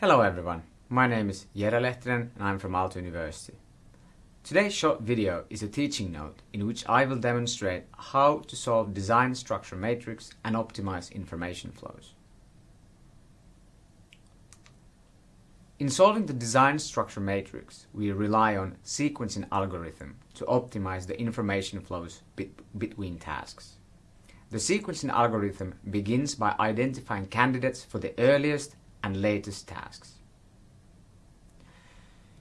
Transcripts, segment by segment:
Hello everyone, my name is Jere Lehtinen and I'm from Aalto University. Today's short video is a teaching note in which I will demonstrate how to solve design structure matrix and optimize information flows. In solving the design structure matrix, we rely on sequencing algorithm to optimize the information flows between tasks. The sequencing algorithm begins by identifying candidates for the earliest and latest tasks.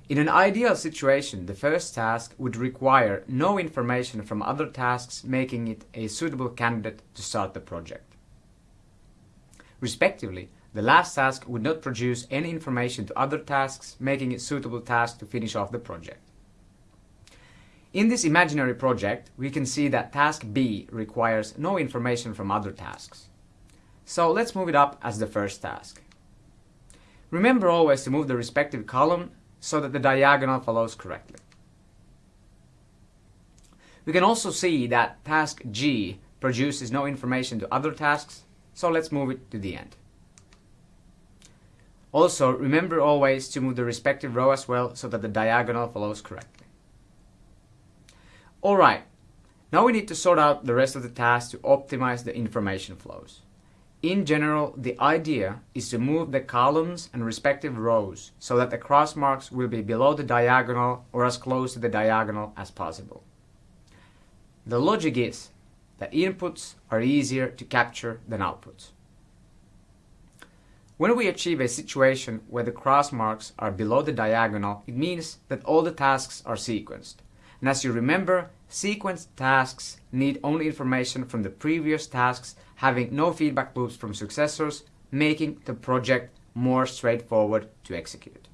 In an ideal situation, the first task would require no information from other tasks, making it a suitable candidate to start the project. Respectively, the last task would not produce any information to other tasks, making it suitable task to finish off the project. In this imaginary project, we can see that task B requires no information from other tasks. So let's move it up as the first task. Remember always to move the respective column so that the diagonal follows correctly. We can also see that task G produces no information to other tasks, so let's move it to the end. Also, remember always to move the respective row as well so that the diagonal follows correctly. Alright, now we need to sort out the rest of the tasks to optimize the information flows. In general, the idea is to move the columns and respective rows so that the cross marks will be below the diagonal or as close to the diagonal as possible. The logic is that inputs are easier to capture than outputs. When we achieve a situation where the cross marks are below the diagonal, it means that all the tasks are sequenced. And as you remember, sequenced tasks need only information from the previous tasks having no feedback loops from successors, making the project more straightforward to execute.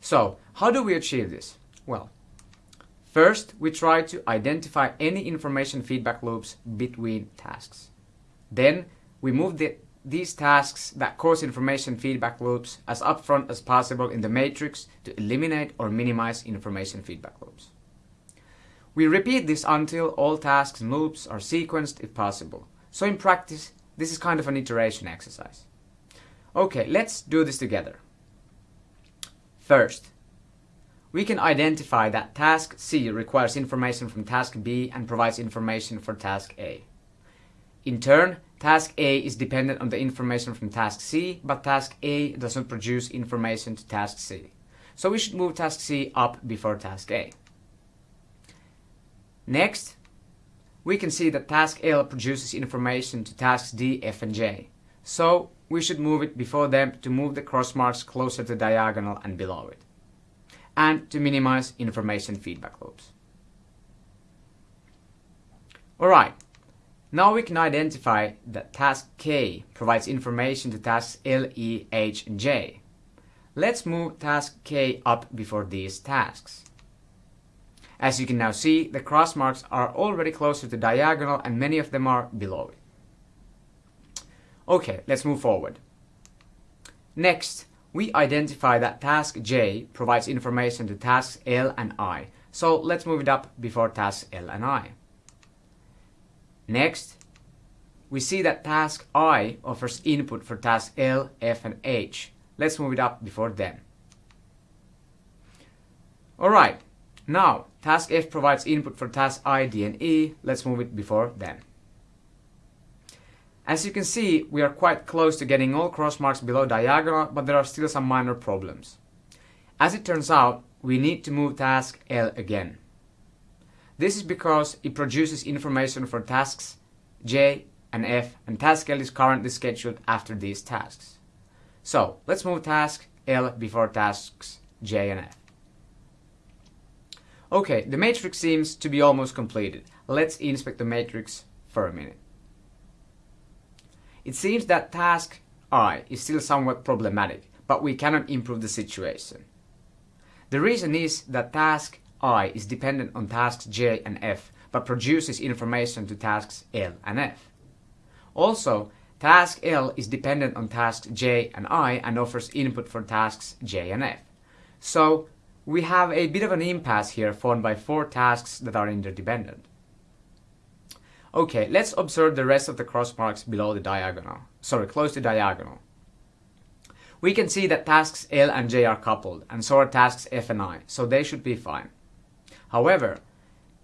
So, how do we achieve this? Well, first we try to identify any information feedback loops between tasks. Then we move the, these tasks that cause information feedback loops as upfront as possible in the matrix to eliminate or minimize information feedback loops. We repeat this until all tasks and loops are sequenced if possible. So in practice, this is kind of an iteration exercise. Okay, let's do this together. First, we can identify that task C requires information from task B and provides information for task A. In turn, task A is dependent on the information from task C, but task A does not produce information to task C. So we should move task C up before task A. Next, we can see that task L produces information to tasks D, F and J. So we should move it before them to move the cross marks closer to diagonal and below it. And to minimize information feedback loops. Alright, now we can identify that task K provides information to tasks L, E, H and J. Let's move task K up before these tasks. As you can now see, the cross marks are already closer to the diagonal and many of them are below it. Okay, let's move forward. Next, we identify that task J provides information to tasks L and I, so let's move it up before tasks L and I. Next, we see that task I offers input for tasks L, F and H. Let's move it up before them. Alright, now, task F provides input for task I, D, and E. Let's move it before them. As you can see, we are quite close to getting all cross marks below diagonal, but there are still some minor problems. As it turns out, we need to move task L again. This is because it produces information for tasks J and F, and task L is currently scheduled after these tasks. So, let's move task L before tasks J and F. Okay, the matrix seems to be almost completed. Let's inspect the matrix for a minute. It seems that task I is still somewhat problematic, but we cannot improve the situation. The reason is that task I is dependent on tasks J and F, but produces information to tasks L and F. Also, task L is dependent on tasks J and I and offers input for tasks J and F. So, we have a bit of an impasse here formed by four tasks that are interdependent. Okay, let's observe the rest of the cross marks below the diagonal. Sorry, close to diagonal. We can see that tasks L and J are coupled, and so are tasks F and I, so they should be fine. However,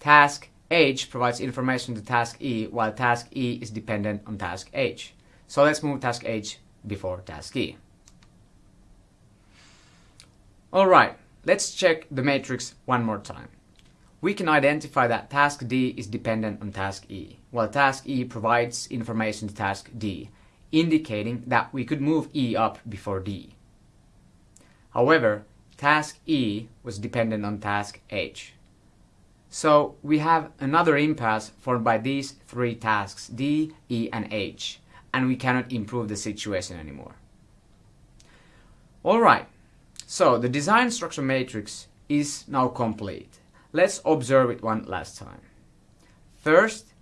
task H provides information to task E, while task E is dependent on task H. So let's move task H before task E. Alright, let's check the matrix one more time. We can identify that task D is dependent on task E, while task E provides information to task D, indicating that we could move E up before D. However, task E was dependent on task H. So we have another impasse formed by these three tasks, D, E and H, and we cannot improve the situation anymore. Alright, so the design structure matrix is now complete. Let's observe it one last time. First,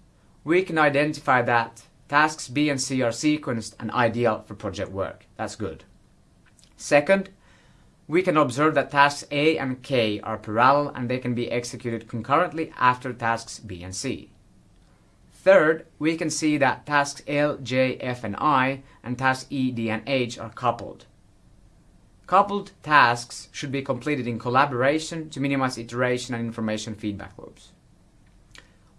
we can identify that tasks B and C are sequenced and ideal for project work. That's good. Second, we can observe that tasks A and K are parallel and they can be executed concurrently after tasks B and C. Third, we can see that tasks L, J, F, and I and tasks E, D, and H are coupled. Coupled tasks should be completed in collaboration to minimize iteration and information feedback loops.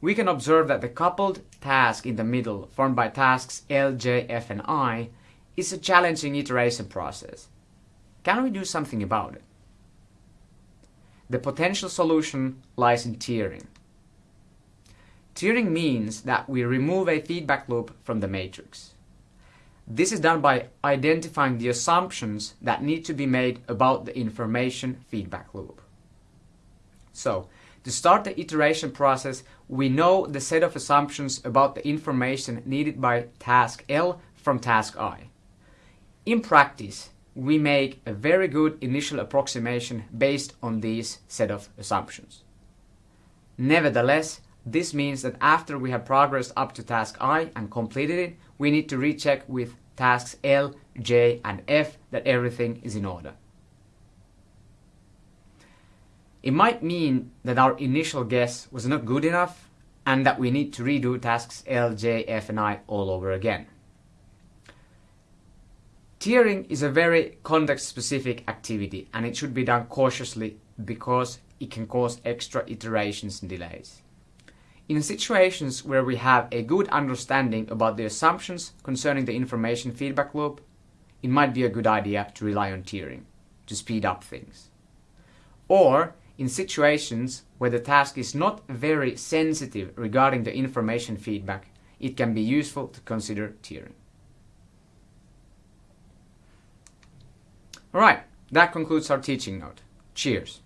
We can observe that the coupled task in the middle, formed by tasks L, J, F, and I, is a challenging iteration process. Can we do something about it? The potential solution lies in tearing. Tearing means that we remove a feedback loop from the matrix. This is done by identifying the assumptions that need to be made about the information feedback loop. So, to start the iteration process, we know the set of assumptions about the information needed by task L from task I. In practice, we make a very good initial approximation based on these set of assumptions. Nevertheless, this means that after we have progressed up to task I and completed it, we need to recheck with tasks L, J, and F that everything is in order. It might mean that our initial guess was not good enough and that we need to redo tasks L, J, F, and I all over again. Tearing is a very context-specific activity and it should be done cautiously because it can cause extra iterations and delays. In situations where we have a good understanding about the assumptions concerning the information feedback loop, it might be a good idea to rely on tearing to speed up things. Or in situations where the task is not very sensitive regarding the information feedback, it can be useful to consider tearing. Alright, that concludes our teaching note. Cheers!